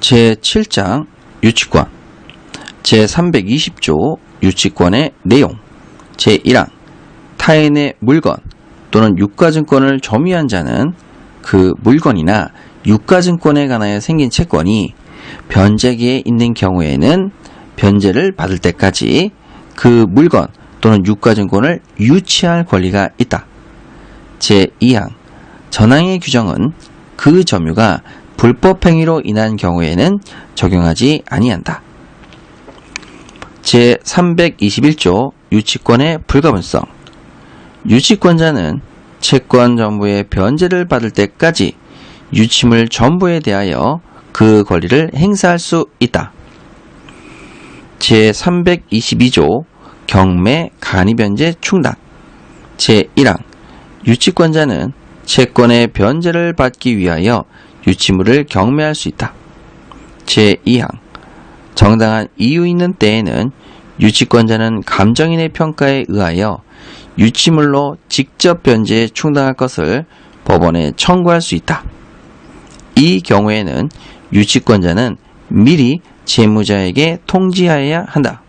제7장 유치권 제320조 유치권의 내용 제1항 타인의 물건 또는 유가증권을 점유한 자는 그 물건이나 유가증권에 관하여 생긴 채권이 변제기에 있는 경우에는 변제를 받을 때까지 그 물건 또는 유가증권을 유치할 권리가 있다. 제2항 전항의 규정은 그 점유가 불법행위로 인한 경우에는 적용하지 아니한다. 제321조 유치권의 불가분성 유치권자는 채권 전부의 변제를 받을 때까지 유치물 전부에 대하여 그 권리를 행사할 수 있다. 제322조 경매 간이변제 충당 제1항 유치권자는 채권의 변제를 받기 위하여 유치물을 경매할 수 있다. 제2항 정당한 이유 있는 때에는 유치권자는 감정인의 평가에 의하여 유치물로 직접 변제에 충당할 것을 법원에 청구할 수 있다. 이 경우에는 유치권자는 미리 채무자에게 통지하여야 한다.